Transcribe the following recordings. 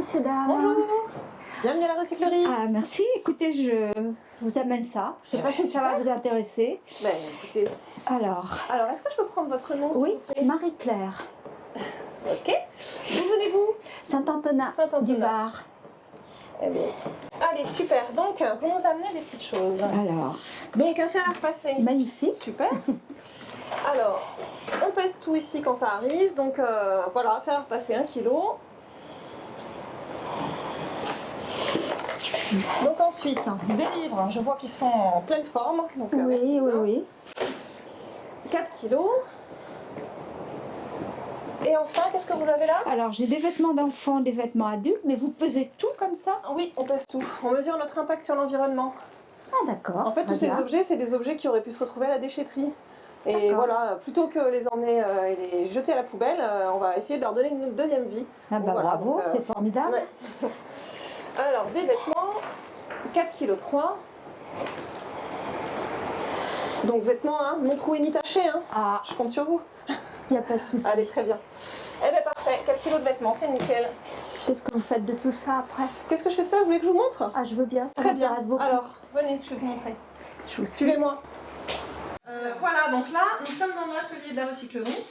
messieurs, dames. Bonjour Bienvenue à la recyclerie Ah, merci. Écoutez, je vous amène ça. Je ne sais pas si ça va vous intéresser. Ben écoutez, Alors, alors est-ce que je peux prendre votre nom oui, Marie-Claire, Ok. D'où venez-vous? Saint-Antonin Saint-Antonin. du Var. Eh bien, Allez, super. Donc, vous nous amenez des petites choses. Alors, Donc, un fer à repasser. magnifique. Super. Alors, on pèse tout ici quand ça arrive. Donc, euh, voilà, fer à repasser 1 Donc ensuite, des livres, je vois qu'ils sont en pleine forme. Donc, euh, merci Oui, oui, oui. 4 kilos. Et enfin, qu'est-ce que vous avez là? Alors, j'ai des vêtements d'enfants, des vêtements adultes, mais vous pesez tout comme ça? Oui, on pèse tout. On mesure notre impact sur l'environnement. Ah, d'accord. En fait, tous ces objets, c'est des objets qui auraient pu se retrouver à la déchetterie. Et voilà, plutôt que les emmener euh, et les jeter à la poubelle, euh, on va essayer de leur donner une deuxième vie. Ah, bah, Voilà, bravo, euh, c'est formidable. Ouais. Alors, des vêtements, 4 kg 3. Donc vêtements, hein, non troués ni tachés, hein. Ah, je compte sur vous. il n'y a pas de souci. Allez, très bien. Eh bien parfait, 4 kg de vêtements, c'est nickel. Qu'est-ce que vous faites de tout ça après? Qu'est-ce que je fais de ça? Vous voulez que je vous montre? Ah, je veux bien, ça Très bien. beaucoup. Alors, venez, je vais vous montrer. Suivez-moi. Euh, voilà, donc là, nous sommes dans l'atelier de la recyclerie.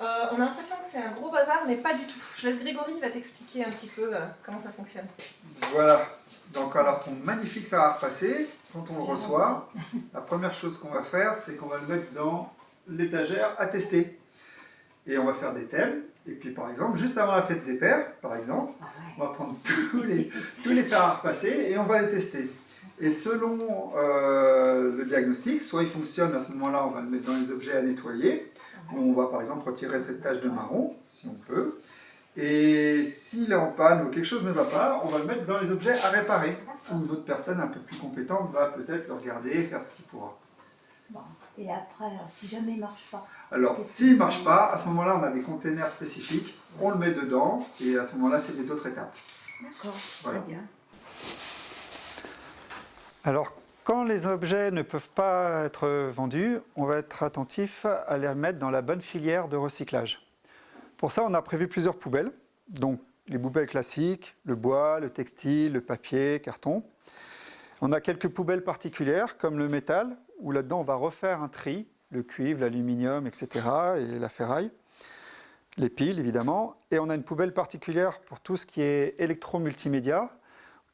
Euh, on a l'impression que c'est un gros bazar, mais pas du tout. Je laisse Grégory, il va t'expliquer un petit peu euh, comment ça fonctionne. Voilà, donc alors ton magnifique fer à repasser, quand on le reçoit, la première chose qu'on va faire, c'est qu'on va le mettre dans l'étagère à tester. Et on va faire des thèmes, et puis par exemple, juste avant la fête des pères, par exemple, on va prendre tous les, tous les fers à repasser et on va les tester. Et selon euh, le diagnostic, soit il fonctionne, à ce moment-là, on va le mettre dans les objets à nettoyer, on va par exemple retirer cette tache de marron, si on peut. Et s'il est en panne ou quelque chose ne va pas, on va le mettre dans les objets à réparer. Ou une autre personne un peu plus compétente va peut-être le regarder et faire ce qu'il pourra. Bon. Et après, alors, si jamais il ne marche pas, Alors, s'il ne marche pas, à ce moment-là, on a des containers spécifiques, on le met dedans, et à ce moment-là, c'est les autres étapes. d'accord, Voilà. très bien. Alors, quand les objets ne peuvent pas être vendus, on va être attentif à les mettre dans la bonne filière de recyclage. Pour ça, on a prévu plusieurs poubelles, donc les poubelles classiques, le bois, le textile, le papier, carton. On a quelques poubelles particulières, comme le métal, où là-dedans on va refaire un tri, le cuivre, l'aluminium, etc., et la ferraille, les piles évidemment. Et on a une poubelle particulière pour tout ce qui est électro-multimédia,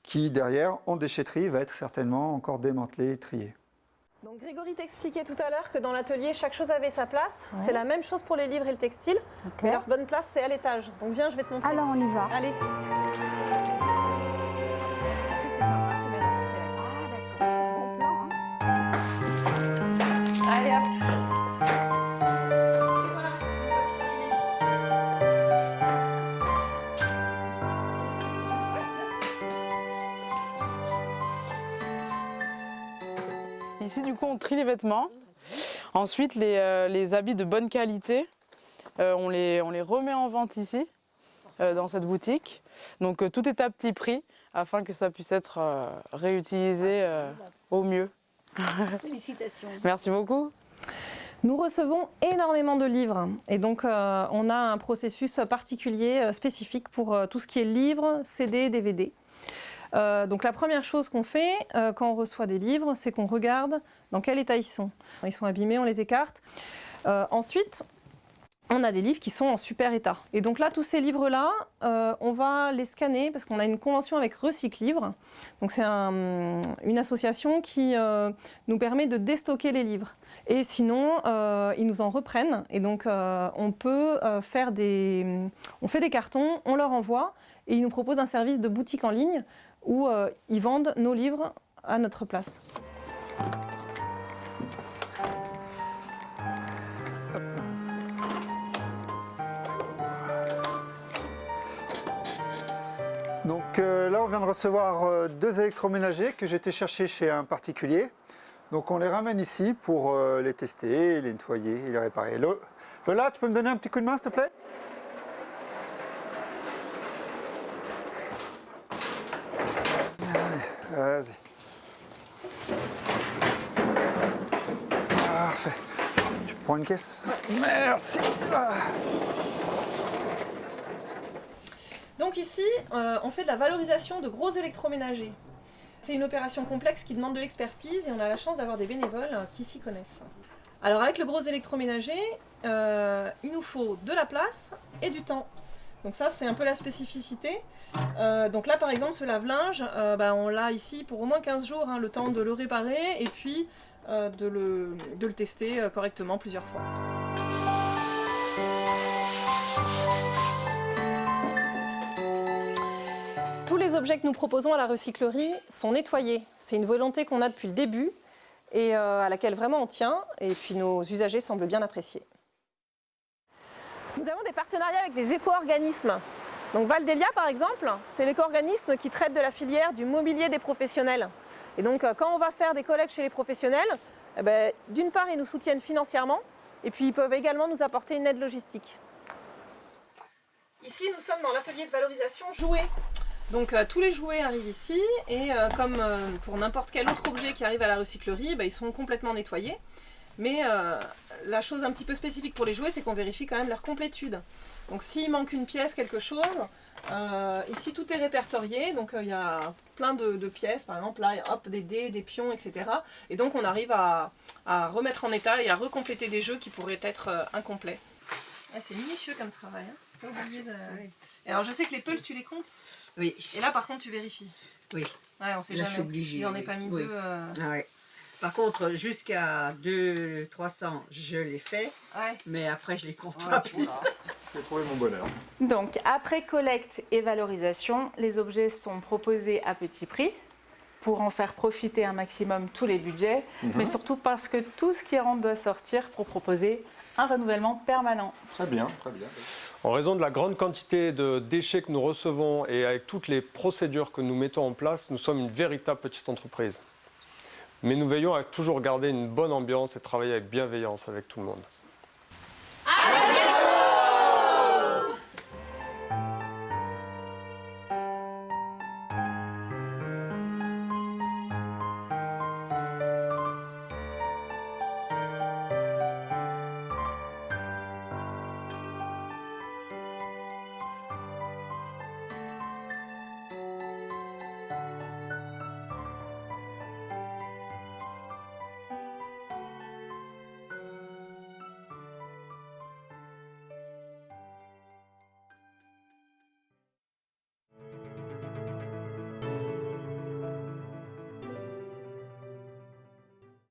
qui derrière, en déchetterie, va être certainement encore démantelé et trié. Donc Grégory t'expliquait tout à l'heure que dans l'atelier, chaque chose avait sa place. Ouais. C'est la même chose pour les livres et le textile. Ok. Mais leur bonne place, c'est à l'étage. Donc viens, je vais te montrer. Alors, on y va. Allez. Ici, du coup, on trie les vêtements. Ensuite, les, euh, les habits de bonne qualité, euh, on, les, on les remet en vente ici, euh, dans cette boutique. Donc, euh, tout est à petit prix afin que ça puisse être euh, réutilisé euh, au mieux. Félicitations. Merci beaucoup. Nous recevons énormément de livres et donc euh, on a un processus particulier, euh, spécifique pour euh, tout ce qui est livres, CD, DVD. Euh, donc la première chose qu'on fait euh, quand on reçoit des livres, c'est qu'on regarde dans quel état ils sont. Ils sont abîmés, on les écarte. Euh, ensuite, on a des livres qui sont en super état. Et donc là, tous ces livres-là, on va les scanner parce qu'on a une convention avec Recycle Livre. Donc c'est un- une association qui nous permet de déstocker les livres. Et sinon, ils nous en reprennent. Et donc, on peut faire des... On fait des cartons, on leur envoie, et ils nous proposent un service de boutique en ligne où euh, ils vendent nos livres à notre place. Donc euh, là, on vient de recevoir euh, deux électroménagers que été chercher chez un particulier. Donc on les ramène ici pour les tester, les nettoyer et les réparer. Lo- Lola, tu peux me donner un petit coup de main, s'il te plaît? Vas-y. Parfait. Tu prends une caisse? Merci. Donc ici, euh, on fait de la valorisation de gros électroménagers. C'est une opération complexe qui demande de l'expertise et on a la chance d'avoir des bénévoles qui s'y connaissent. Alors avec le gros électroménager, euh, il nous faut de la place et du temps. Donc ça c'est un peu la spécificité. Euh, donc là par exemple ce lave-linge, euh, bah, on l'a ici pour au moins 15 jours, hein, le temps de le réparer et puis euh, de, le, de le tester correctement plusieurs fois. Tous les objets que nous proposons à la recyclerie sont nettoyés. C'est une volonté qu'on a depuis le début et à laquelle vraiment on tient et puis nos usagers semblent bien apprécier. Nous avons des partenariats avec des éco-organismes. Donc Valdelia par exemple, c'est l'éco-organisme qui traite de la filière du mobilier des professionnels. Et donc euh, quand on va faire des collectes chez les professionnels, eh ben, d'une part ils nous soutiennent financièrement et puis ils peuvent également nous apporter une aide logistique. Ici nous sommes dans l'atelier de valorisation jouets. Donc euh, tous les jouets arrivent ici et euh, comme pour n'importe quel autre objet qui arrive à la recyclerie, bah, ils sont complètement nettoyés. Mais euh, la chose un petit peu spécifique pour les jouets, c'est qu'on vérifie quand même leur complétude. Donc s'il manque une pièce, quelque chose, euh, ici tout est répertorié. Donc euh, il y a plein de, de pièces, par exemple là, hop, des dés, des pions, etc. Et donc on arrive à, à remettre en état et à recompléter des jeux qui pourraient être euh, incomplets. Ah, c'est minutieux comme travail. Hein. Pas obligé de- Et Alors je sais que les pulses, tu les comptes? Oui, Et là par contre tu vérifies. oui. Ouais, on sait Là, je jamais. suis obligée, Il en est pas mis Oui. deux. euh, Ah ouais. Par contre, jusqu'à 2 300, je l'ai fait, Ouais. mais après, je les compte pas plus. J'ai trouvé mon bonheur. Donc, après collecte et valorisation, les objets sont proposés à petit prix pour en faire profiter un maximum tous les budgets, mais surtout parce que tout ce qui rentre doit sortir pour proposer un renouvellement permanent. Très bien, très bien. En raison de la grande quantité de déchets que nous recevons et avec toutes les procédures que nous mettons en place, nous sommes une véritable petite entreprise. Mais nous veillons à toujours garder une bonne ambiance et travailler avec bienveillance avec tout le monde.